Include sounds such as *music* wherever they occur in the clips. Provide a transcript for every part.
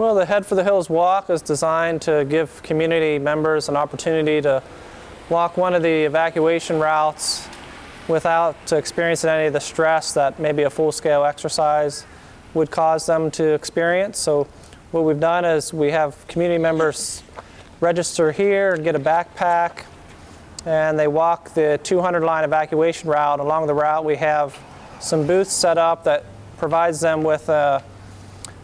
Well, the Head for the Hills Walk is designed to give community members an opportunity to walk one of the evacuation routes without experiencing any of the stress that maybe a full-scale exercise would cause them to experience. So what we've done is we have community members register here and get a backpack and they walk the 200 line evacuation route. Along the route we have some booths set up that provides them with a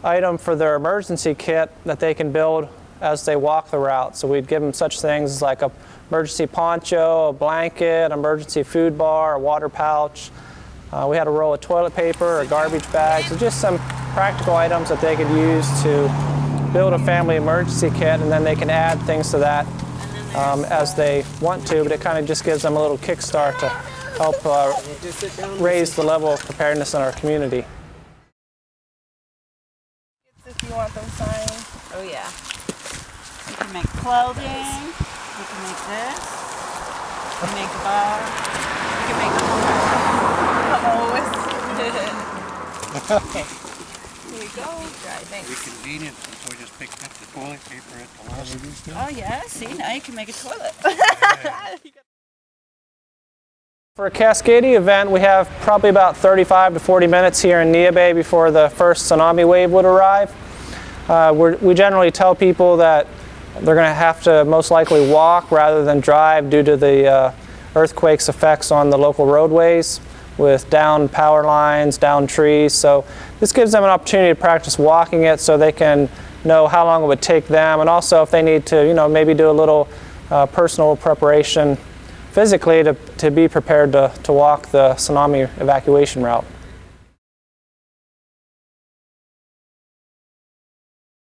item for their emergency kit that they can build as they walk the route. So we'd give them such things as like a emergency poncho, a blanket, emergency food bar, a water pouch. Uh, we had a roll of toilet paper, a garbage bag, so just some practical items that they could use to build a family emergency kit and then they can add things to that um, as they want to, but it kind of just gives them a little kickstart to help uh, raise the level of preparedness in our community if you want them signed. Oh yeah. You can make clothing. You can make this. You can make a bar. You can make a Uh-oh. *laughs* okay. Here you go. Dry, thanks. Be convenient since we just picked up the toilet paper at the last. Oh yeah, see, now you can make a toilet. *laughs* For a Cascadia event, we have probably about 35 to 40 minutes here in Neah Bay before the first tsunami wave would arrive. Uh, we generally tell people that they're going to have to most likely walk rather than drive due to the uh, earthquake's effects on the local roadways with down power lines, down trees. So this gives them an opportunity to practice walking it so they can know how long it would take them and also if they need to, you know, maybe do a little uh, personal preparation physically to, to be prepared to, to walk the tsunami evacuation route.